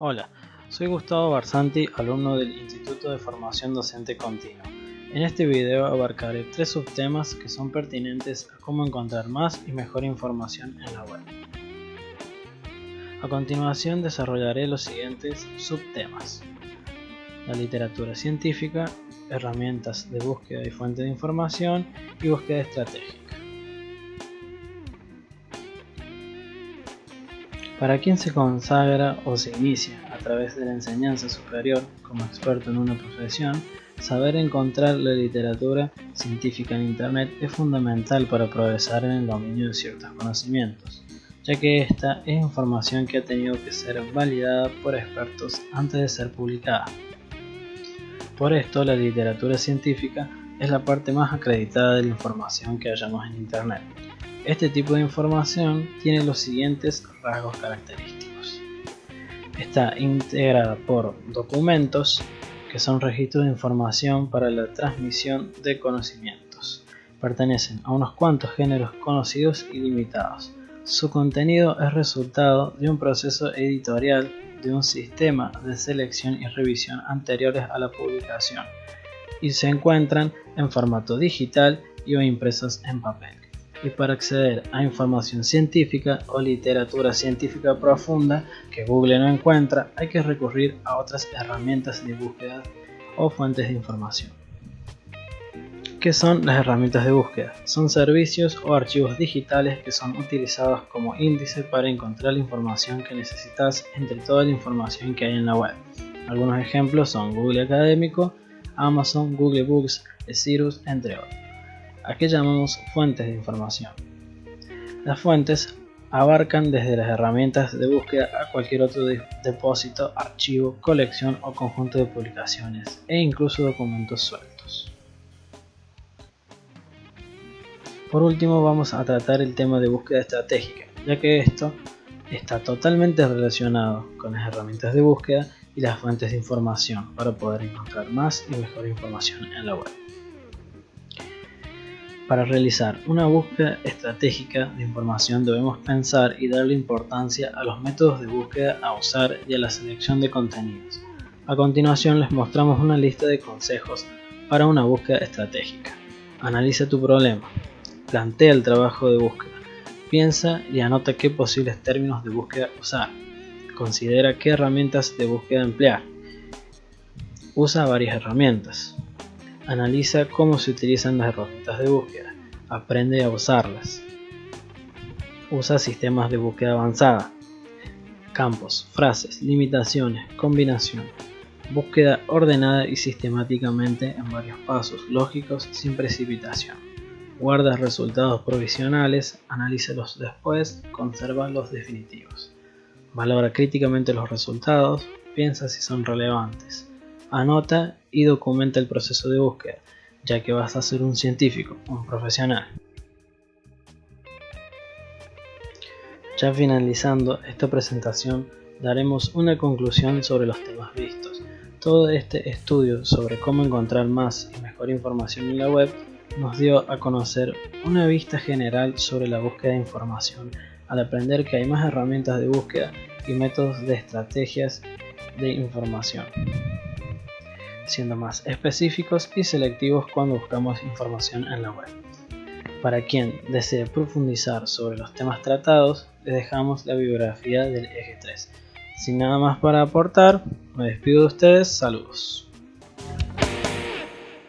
Hola, soy Gustavo Barsanti, alumno del Instituto de Formación Docente Continua. En este video abarcaré tres subtemas que son pertinentes a cómo encontrar más y mejor información en la web. A continuación desarrollaré los siguientes subtemas. La literatura científica, herramientas de búsqueda y fuente de información y búsqueda estratégica. Para quien se consagra o se inicia a través de la enseñanza superior como experto en una profesión, saber encontrar la literatura científica en Internet es fundamental para progresar en el dominio de ciertos conocimientos, ya que esta es información que ha tenido que ser validada por expertos antes de ser publicada. Por esto, la literatura científica es la parte más acreditada de la información que hallamos en Internet este tipo de información tiene los siguientes rasgos característicos. Está integrada por documentos, que son registros de información para la transmisión de conocimientos. Pertenecen a unos cuantos géneros conocidos y limitados. Su contenido es resultado de un proceso editorial de un sistema de selección y revisión anteriores a la publicación y se encuentran en formato digital y o impresos en papel y para acceder a información científica o literatura científica profunda que Google no encuentra, hay que recurrir a otras herramientas de búsqueda o fuentes de información. ¿Qué son las herramientas de búsqueda? Son servicios o archivos digitales que son utilizados como índice para encontrar la información que necesitas entre toda la información que hay en la web. Algunos ejemplos son Google Académico, Amazon, Google Books, Cirrus, entre otros a qué llamamos fuentes de información. Las fuentes abarcan desde las herramientas de búsqueda a cualquier otro depósito, archivo, colección o conjunto de publicaciones e incluso documentos sueltos. Por último vamos a tratar el tema de búsqueda estratégica, ya que esto está totalmente relacionado con las herramientas de búsqueda y las fuentes de información para poder encontrar más y mejor información en la web. Para realizar una búsqueda estratégica de información debemos pensar y darle importancia a los métodos de búsqueda a usar y a la selección de contenidos. A continuación les mostramos una lista de consejos para una búsqueda estratégica. Analiza tu problema. Plantea el trabajo de búsqueda. Piensa y anota qué posibles términos de búsqueda usar. Considera qué herramientas de búsqueda emplear. Usa varias herramientas. Analiza cómo se utilizan las herramientas de búsqueda. Aprende a usarlas. Usa sistemas de búsqueda avanzada. Campos, frases, limitaciones, combinación. Búsqueda ordenada y sistemáticamente en varios pasos lógicos sin precipitación. Guarda resultados provisionales, analízalos después, conserva los definitivos. Valora críticamente los resultados, piensa si son relevantes. Anota y documenta el proceso de búsqueda, ya que vas a ser un científico, un profesional. Ya finalizando esta presentación, daremos una conclusión sobre los temas vistos. Todo este estudio sobre cómo encontrar más y mejor información en la web nos dio a conocer una vista general sobre la búsqueda de información al aprender que hay más herramientas de búsqueda y métodos de estrategias de información siendo más específicos y selectivos cuando buscamos información en la web. Para quien desee profundizar sobre los temas tratados, les dejamos la bibliografía del eje 3. Sin nada más para aportar, me despido de ustedes, saludos.